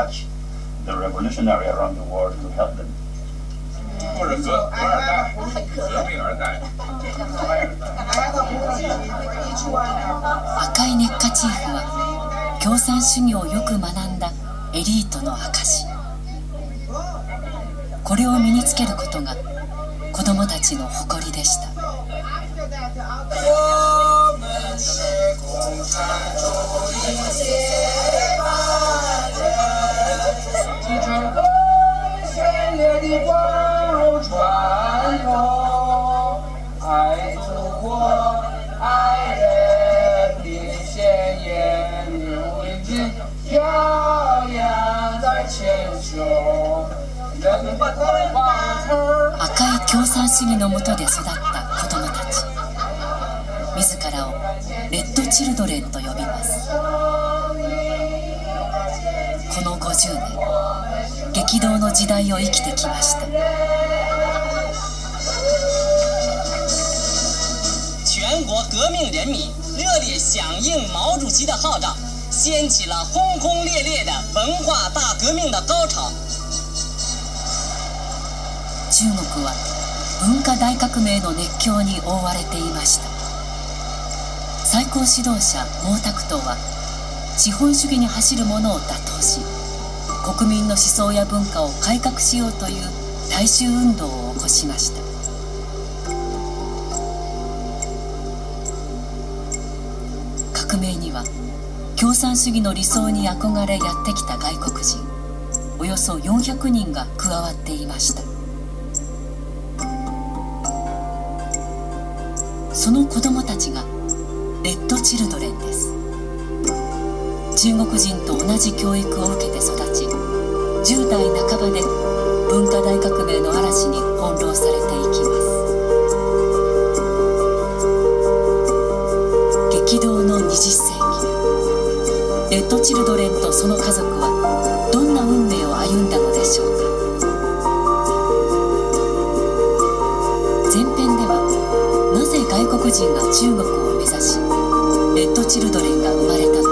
touch the revolutionary around the world to help them. 或者革革二代、革命二代、赤い熱火チーフは共産主義をよく学んだエリートの証これを身につけることが子供たちの誇りでした赤い共産主義のもとで育った子供たち。自らをレッドチルドレンと呼びます。この50年激動の時代を生きてきました。全国革命人民热烈响应毛主席的号召，掀起了轰轰烈烈的文化大革命的高潮。中国は文化大革命の熱狂に覆われていました最高指導者毛沢東は資本主義に走る者を打倒し国民の思想や文化を改革しようという大衆運動を起こしました革命には共産主義の理想に憧れやってきた外国人。およそ400人が加わっていました。その子供たちがレッドチルドレンです。中国人と同じ教育を受けて育ち10代半ばで文化大革命の嵐に翻弄されていきます。激動の20世紀レッド・チルドレンとその家族はどんな運命を歩んだのでしょうか。前編ではなぜ外国人が中国を目指しレッド・チルドレンが生まれたのか。